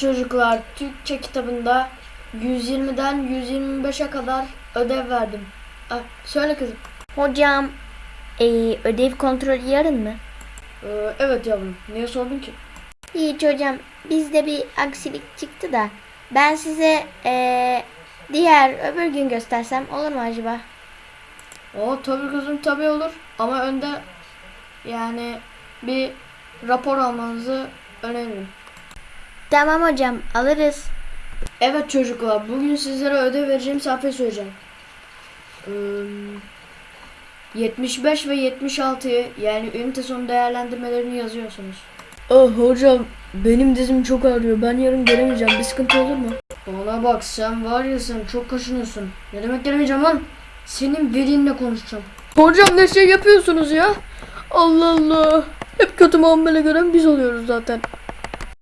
Çocuklar Türkçe kitabında 120'den 125'e kadar ödev verdim. Ah, söyle kızım. Hocam eee, ödev kontrolü yarın mı? Ee, evet yavrum. Niye sordun ki? Hiç hocam bizde bir aksilik çıktı da ben size eee, diğer öbür gün göstersem olur mu acaba? O tabii kızım tabii olur. Ama önde yani bir rapor almanızı öneririm. Tamam hocam alırız. Evet çocuklar bugün sizlere ödev vereceğim sayfayı söyleyeceğim. Ee, 75 ve 76'yı yani ünite sonu değerlendirmelerini yazıyorsunuz. Ah hocam benim dizim çok ağrıyor. Ben yarın gelemeyeceğim. Bir sıkıntı olur mu? Bana bak sen var ya sen çok kaşınıyorsun. Ne demek gelemeyeceğim lan? Senin velinle konuşacağım. Hocam ne şey yapıyorsunuz ya? Allah Allah. Hep kötü muamele gören biz oluyoruz zaten.